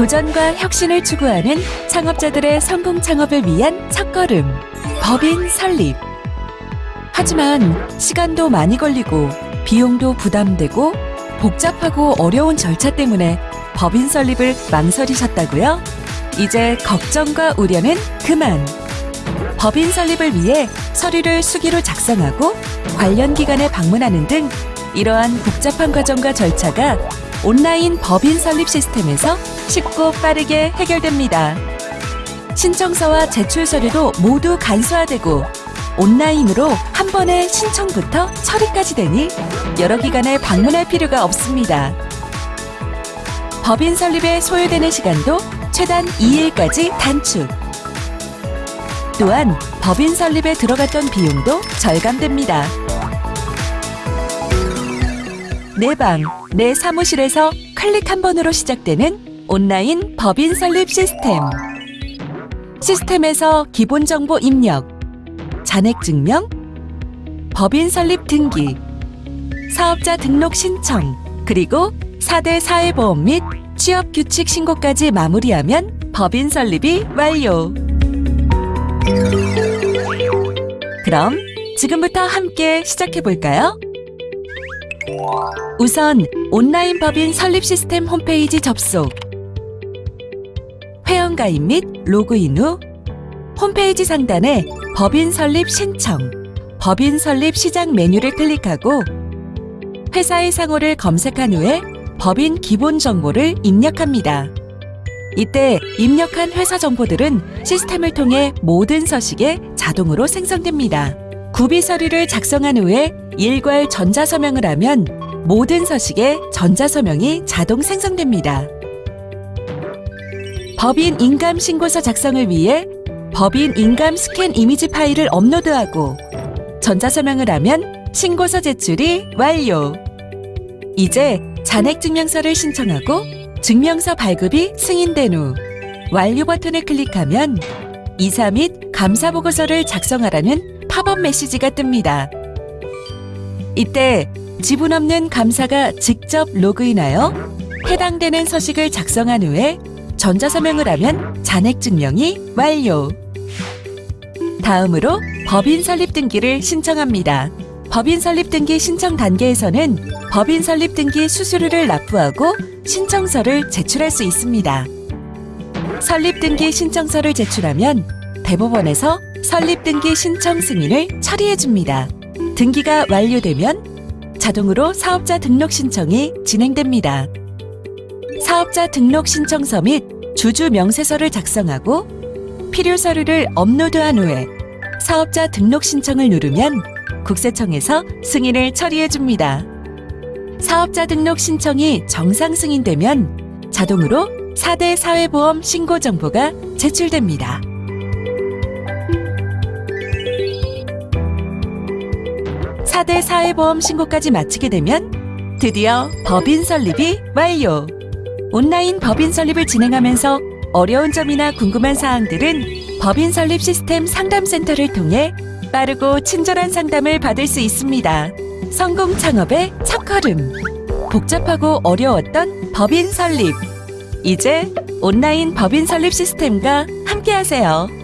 도전과 혁신을 추구하는 창업자들의 성공 창업을 위한 첫걸음. 법인 설립. 하지만 시간도 많이 걸리고 비용도 부담되고 복잡하고 어려운 절차 때문에 법인 설립을 망설이셨다고요? 이제 걱정과 우려는 그만. 법인 설립을 위해 서류를 수기로 작성하고 관련 기관에 방문하는 등 이러한 복잡한 과정과 절차가 온라인 법인 설립 시스템에서 쉽고 빠르게 해결됩니다. 신청서와 제출 서류도 모두 간소화되고 온라인으로 한 번에 신청부터 처리까지 되니 여러 기관에 방문할 필요가 없습니다. 법인 설립에 소요되는 시간도 최단 2일까지 단축. 또한 법인 설립에 들어갔던 비용도 절감됩니다. 내 방, 내 사무실에서 클릭 한 번으로 시작되는 온라인 법인 설립 시스템. 시스템에서 기본 정보 입력, 잔액 증명, 법인 설립 등기, 사업자 등록 신청, 그리고 4대 사회보험 및 취업 규칙 신고까지 마무리하면 법인 설립이 완료. 그럼 지금부터 함께 시작해 볼까요? 우선 온라인 법인 설립 시스템 홈페이지 접속, 가입 및 로그인 후 홈페이지 상단에 법인 설립 신청, 법인 설립 시작 메뉴를 클릭하고 회사의 상호를 검색한 후에 법인 기본 정보를 입력합니다. 이때 입력한 회사 정보들은 시스템을 통해 모든 서식에 자동으로 생성됩니다. 구비 서류를 작성한 후에 일괄 전자서명을 하면 모든 서식에 전자서명이 자동 생성됩니다. 법인 인감 신고서 작성을 위해 법인 인감 스캔 이미지 파일을 업로드하고 전자서명을 하면 신고서 제출이 완료. 이제 잔액 증명서를 신청하고 증명서 발급이 승인된 후 완료 버튼을 클릭하면 이사 및 감사 보고서를 작성하라는 팝업 메시지가 뜹니다. 이때 지분 없는 감사가 직접 로그인하여 해당되는 서식을 작성한 후에 전자서명을 하면 잔액증명이 완료. 다음으로 법인 설립 등기를 신청합니다. 법인 설립 등기 신청 단계에서는 법인 설립 등기 수수료를 납부하고 신청서를 제출할 수 있습니다. 설립 등기 신청서를 제출하면 대법원에서 설립 등기 신청 승인을 처리해 줍니다. 등기가 완료되면 자동으로 사업자 등록 신청이 진행됩니다. 사업자 등록 신청서 및 주주 명세서를 작성하고 필요 서류를 업로드한 후에 사업자 등록 신청을 누르면 국세청에서 승인을 처리해 줍니다. 사업자 등록 신청이 정상 승인되면 자동으로 4대 사회보험 신고 정보가 제출됩니다. 사대 사회보험 신고까지 마치게 되면 드디어 법인 설립이 완료. 온라인 법인 설립을 진행하면서 어려운 점이나 궁금한 사항들은 법인 설립 시스템 상담센터를 통해 빠르고 친절한 상담을 받을 수 있습니다. 성공 창업의 첫걸음. 복잡하고 어려웠던 법인 설립. 이제 온라인 법인 설립 시스템과 함께하세요.